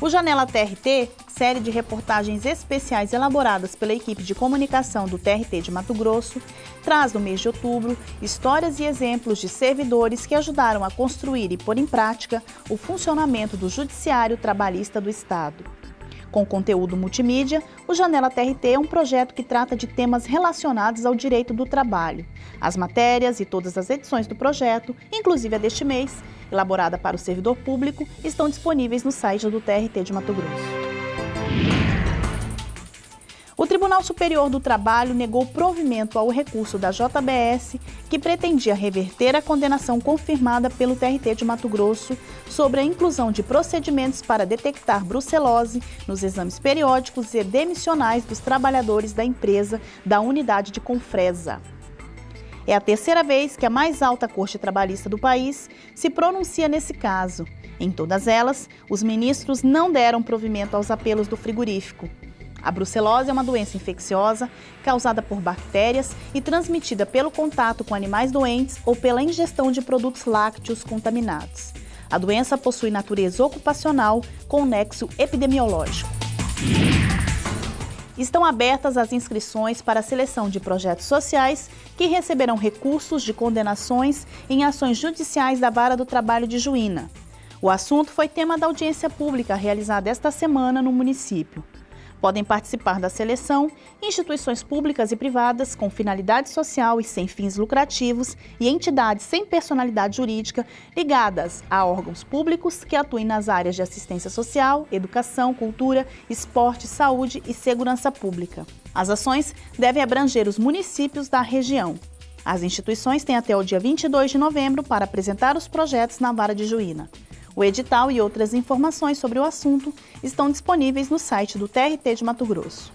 O Janela TRT, série de reportagens especiais elaboradas pela equipe de comunicação do TRT de Mato Grosso, traz no mês de outubro histórias e exemplos de servidores que ajudaram a construir e pôr em prática o funcionamento do Judiciário Trabalhista do Estado. Com conteúdo multimídia, o Janela TRT é um projeto que trata de temas relacionados ao direito do trabalho. As matérias e todas as edições do projeto, inclusive a deste mês, elaborada para o servidor público, estão disponíveis no site do TRT de Mato Grosso. Tribunal Superior do Trabalho negou provimento ao recurso da JBS que pretendia reverter a condenação confirmada pelo TRT de Mato Grosso sobre a inclusão de procedimentos para detectar brucelose nos exames periódicos e demissionais dos trabalhadores da empresa da unidade de Confresa. É a terceira vez que a mais alta corte trabalhista do país se pronuncia nesse caso. Em todas elas, os ministros não deram provimento aos apelos do frigorífico. A brucelose é uma doença infecciosa causada por bactérias e transmitida pelo contato com animais doentes ou pela ingestão de produtos lácteos contaminados. A doença possui natureza ocupacional com nexo epidemiológico. Estão abertas as inscrições para a seleção de projetos sociais que receberão recursos de condenações em ações judiciais da Vara do Trabalho de Juína. O assunto foi tema da audiência pública realizada esta semana no município. Podem participar da seleção instituições públicas e privadas com finalidade social e sem fins lucrativos e entidades sem personalidade jurídica ligadas a órgãos públicos que atuem nas áreas de assistência social, educação, cultura, esporte, saúde e segurança pública. As ações devem abranger os municípios da região. As instituições têm até o dia 22 de novembro para apresentar os projetos na Vara de Juína. O edital e outras informações sobre o assunto estão disponíveis no site do TRT de Mato Grosso.